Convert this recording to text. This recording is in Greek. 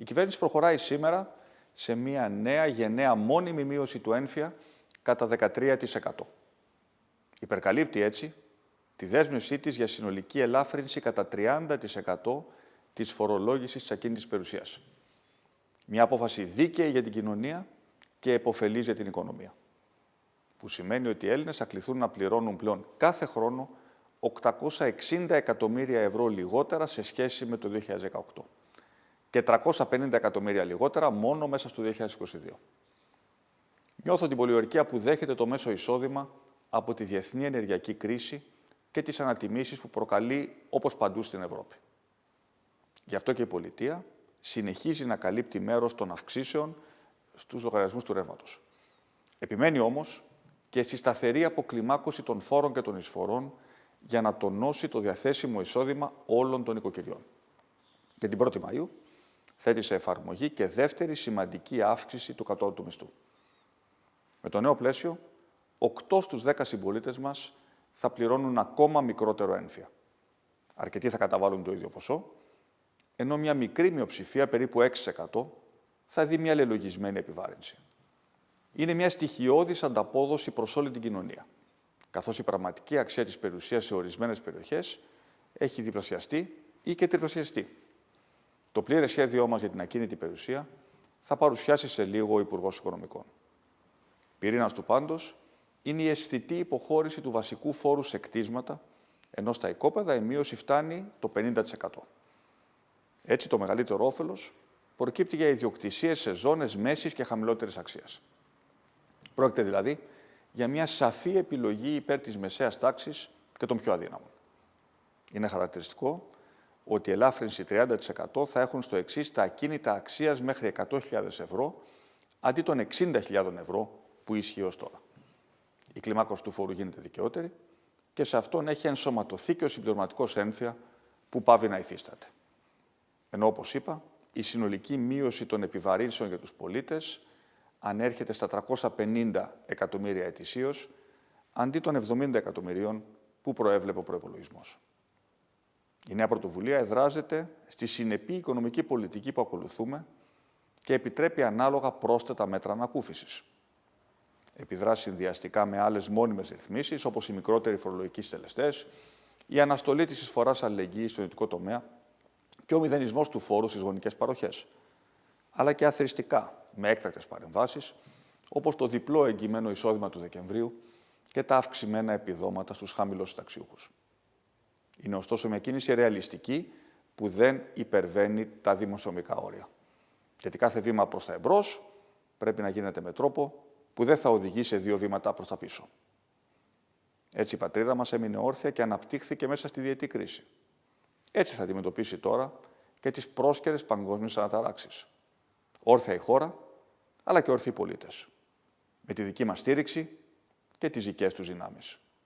Η κυβέρνηση προχωράει σήμερα σε μια νέα γενναία μόνιμη μείωση του ένφια κατά 13%. Υπερκαλύπτει έτσι τη δέσμευσή της για συνολική ελάφρυνση κατά 30% της φορολόγησης της ακίνητης περιουσίας. Μια απόφαση δίκαιη για την κοινωνία και επωφελής για την οικονομία. Που σημαίνει ότι οι Έλληνες θα κληθούν να πληρώνουν πλέον κάθε χρόνο 860 εκατομμύρια ευρώ λιγότερα σε σχέση με το 2018 και 350 εκατομμύρια λιγότερα μόνο μέσα στο 2022. Νιώθω την πολιορκία που δέχεται το μέσο εισόδημα από τη διεθνή ενεργειακή κρίση και τις ανατιμήσεις που προκαλεί όπως παντού στην Ευρώπη. Γι' αυτό και η πολιτεία συνεχίζει να καλύπτει μέρος των αυξήσεων στους λογαριασμούς του ρεύματος. Επιμένει όμως και στη σταθερή αποκλιμάκωση των φόρων και των εισφορών για να τονώσει το διαθέσιμο εισόδημα όλων των οικοκυριών. Και την 1η Μαΐου θέτει σε εφαρμογή και δεύτερη σημαντική αύξηση του κατώτατου μισθού. Με το νέο πλαίσιο, 8 στους 10 συμπολίτες μας θα πληρώνουν ακόμα μικρότερο ένφια. Αρκετοί θα καταβάλουν το ίδιο ποσό, ενώ μια μικρή μειοψηφία, περίπου 6%, θα δει μια λελογισμένη επιβάρυνση. Είναι μια στοιχειώδης ανταπόδοση προς όλη την κοινωνία, καθώς η πραγματική αξία της περιουσίας σε ορισμένες περιοχές έχει διπλασιαστεί ή και τριπλασιαστεί. Το πλήρες σχέδιό μας για την ακίνητη περιουσία θα παρουσιάσει σε λίγο ο Υπουργός Οικονομικών. Πυρήνας του πάντως είναι η αισθητή υποχώρηση του βασικού φόρου σε κτίσματα, ενώ στα οικόπεδα η μείωση φτάνει το 50%. Έτσι, το μεγαλύτερο όφελος προκύπτει για ιδιοκτησίες σε ζώνες μέσης και χαμηλότερης αξίας. Πρόκειται δηλαδή για μια σαφή επιλογή υπέρ της μεσαίας τάξης και των πιο αδύναμων. Είναι χαρακτηριστικό ότι η ελάφρυνση 30% θα έχουν στο εξής τα ακίνητα αξίας μέχρι 100.000 ευρώ, αντί των 60.000 ευρώ που ισχύει ως τώρα. Η κλιμάκωση του φόρου γίνεται δικαιότερη και σε αυτόν έχει ενσωματωθεί και ο συμπληρωματικός ένφια που πάβει να υφίσταται. Ενώ, όπως είπα, η συνολική μείωση των επιβαρύνσεων για τους πολίτες ανέρχεται στα 350 εκατομμύρια ετησίως, αντί των 70 εκατομμυρίων που προέβλεπε ο προπολογισμό. Η νέα πρωτοβουλία εδράζεται στη συνεπή οικονομική πολιτική που ακολουθούμε και επιτρέπει ανάλογα πρόσθετα μέτρα ανακούφισης. Επιδράσει συνδυαστικά με άλλες μόνιμες ρυθμίσεις, όπως οι μικρότεροι φορολογικοί στελεστές, η αναστολή της εισφοράς αλληλεγγύης στο ιδιωτικό τομέα και ο μηδενισμός του φόρου στις γονικές παροχές. Αλλά και αθρηστικά, με έκτακτες παρεμβάσεις, όπως το διπλό εγγυημένο εισόδημα του Δεκεμβρίου και τα αυξημένα επιδόματα στους χαμηλούς συνταξιούχους. Είναι ωστόσο μια κίνηση ρεαλιστική που δεν υπερβαίνει τα δημοσιομικά όρια. Γιατί κάθε βήμα προς τα εμπρός πρέπει να γίνεται με τρόπο που δεν θα οδηγεί σε δύο βήματα προς τα πίσω. Έτσι η πατρίδα μας έμεινε όρθια και αναπτύχθηκε μέσα στη διετή κρίση. Έτσι θα αντιμετωπίσει τώρα και τις πρόσκαιρες παγκόσμιες αναταράξεις. Όρθια η χώρα, αλλά και όρθιοι οι πολίτες. Με τη δική μας στήριξη και τις δικές τους δυνάμεις.